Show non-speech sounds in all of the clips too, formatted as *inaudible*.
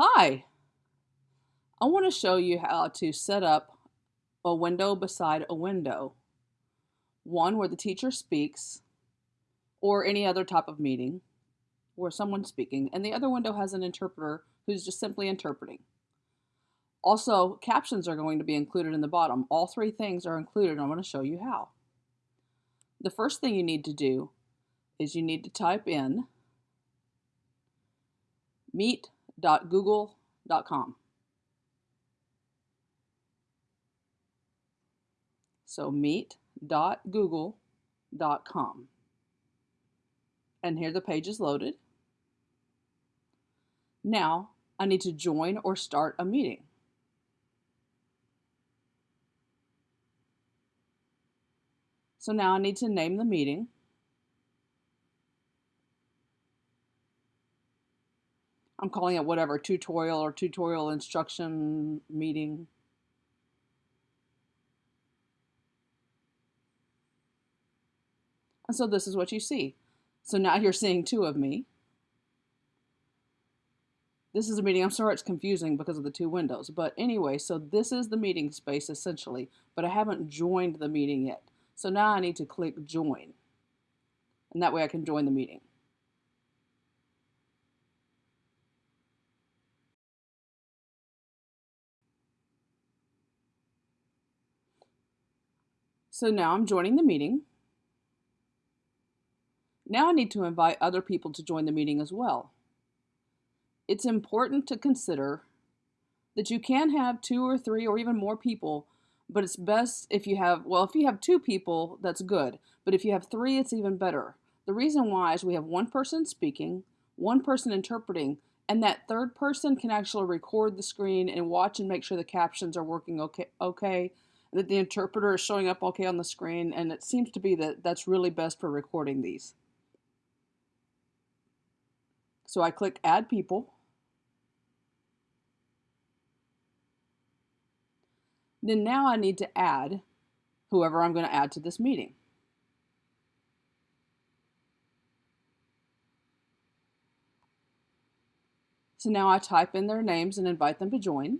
Hi! I want to show you how to set up a window beside a window. One where the teacher speaks or any other type of meeting where someone's speaking, and the other window has an interpreter who's just simply interpreting. Also, captions are going to be included in the bottom. All three things are included, and I'm going to show you how. The first thing you need to do is you need to type in meet.google.com. So meet.google.com. And here the page is loaded. Now I need to join or start a meeting. So now I need to name the meeting. I'm calling it whatever, tutorial or tutorial instruction meeting. And so this is what you see. So now you're seeing two of me. This is a meeting. I'm sorry it's confusing because of the two windows. But anyway, so this is the meeting space essentially, but I haven't joined the meeting yet. So now I need to click join. And that way I can join the meeting. So now I'm joining the meeting. Now I need to invite other people to join the meeting as well. It's important to consider that you can have two or three or even more people but it's best if you have, well, if you have two people, that's good. But if you have three, it's even better. The reason why is we have one person speaking, one person interpreting, and that third person can actually record the screen and watch and make sure the captions are working okay, okay that the interpreter is showing up okay on the screen, and it seems to be that that's really best for recording these. So I click Add People. Then now I need to add whoever I'm going to add to this meeting. So now I type in their names and invite them to join.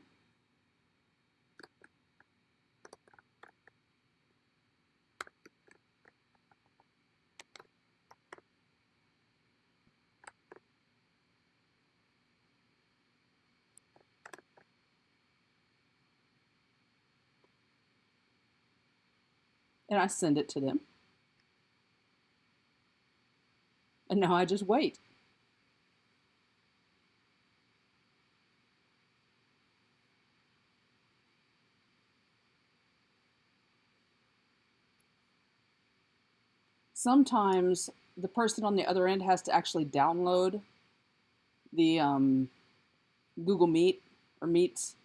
And I send it to them. And now I just wait. Sometimes the person on the other end has to actually download the um, Google Meet or Meets.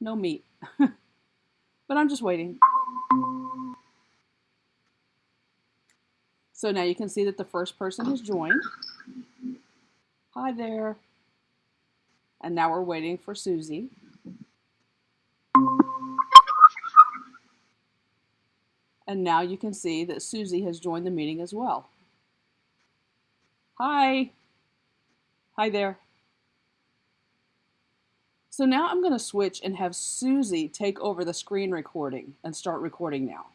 No Meet. *laughs* but I'm just waiting. So now you can see that the first person has joined. Hi there. And now we're waiting for Susie. And now you can see that Susie has joined the meeting as well. Hi. Hi there. So now I'm going to switch and have Susie take over the screen recording and start recording now.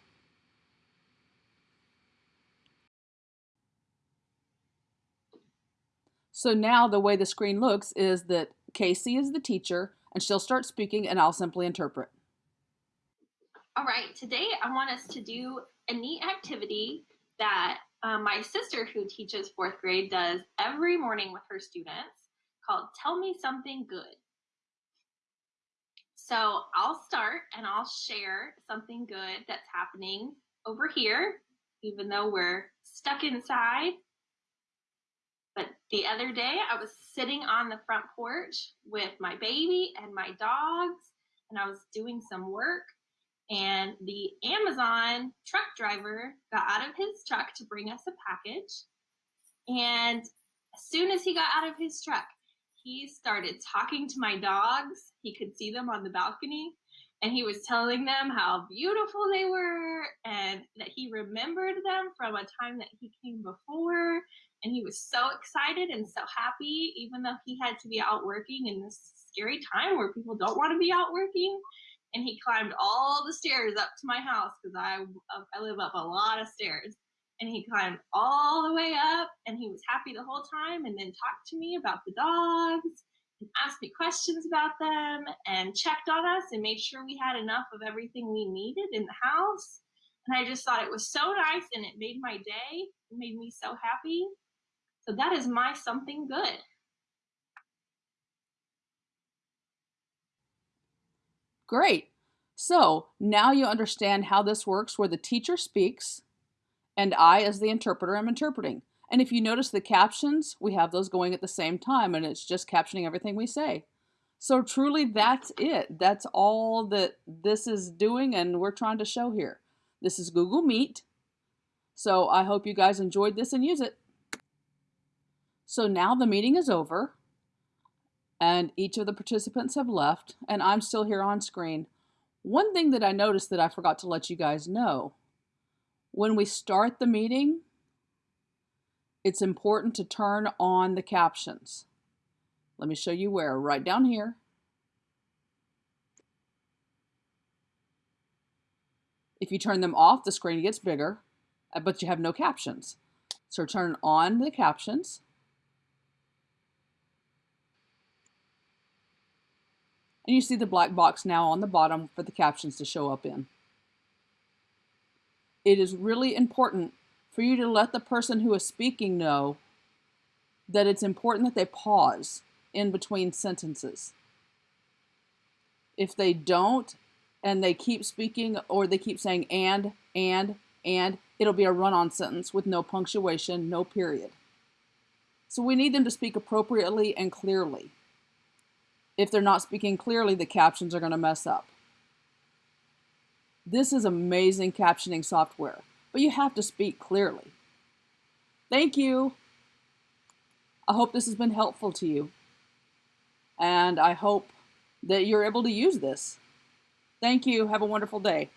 So now the way the screen looks is that Casey is the teacher and she'll start speaking and I'll simply interpret. All right, today I want us to do a neat activity that um, my sister who teaches fourth grade does every morning with her students called Tell Me Something Good. So I'll start and I'll share something good that's happening over here, even though we're stuck inside but the other day, I was sitting on the front porch with my baby and my dogs, and I was doing some work. And the Amazon truck driver got out of his truck to bring us a package. And as soon as he got out of his truck, he started talking to my dogs. He could see them on the balcony. And he was telling them how beautiful they were and that he remembered them from a time that he came before And he was so excited and so happy, even though he had to be out working in this scary time where people don't want to be out working. And he climbed all the stairs up to my house because I, uh, I live up a lot of stairs. And he climbed all the way up and he was happy the whole time and then talked to me about the dogs and asked me questions about them and checked on us and made sure we had enough of everything we needed in the house. And I just thought it was so nice and it made my day. It made me so happy. So that is my something good. Great. So now you understand how this works where the teacher speaks and I, as the interpreter, am interpreting. And if you notice the captions, we have those going at the same time and it's just captioning everything we say. So truly that's it. That's all that this is doing and we're trying to show here. This is Google Meet. So I hope you guys enjoyed this and use it. So now the meeting is over and each of the participants have left and I'm still here on screen. One thing that I noticed that I forgot to let you guys know, when we start the meeting, it's important to turn on the captions. Let me show you where, right down here. If you turn them off, the screen gets bigger, but you have no captions. So turn on the captions. And you see the black box now on the bottom for the captions to show up in. It is really important for you to let the person who is speaking know that it's important that they pause in between sentences. If they don't and they keep speaking or they keep saying and, and, and, it'll be a run-on sentence with no punctuation, no period. So we need them to speak appropriately and clearly. If they're not speaking clearly, the captions are going to mess up. This is amazing captioning software, but you have to speak clearly. Thank you. I hope this has been helpful to you. And I hope that you're able to use this. Thank you. Have a wonderful day.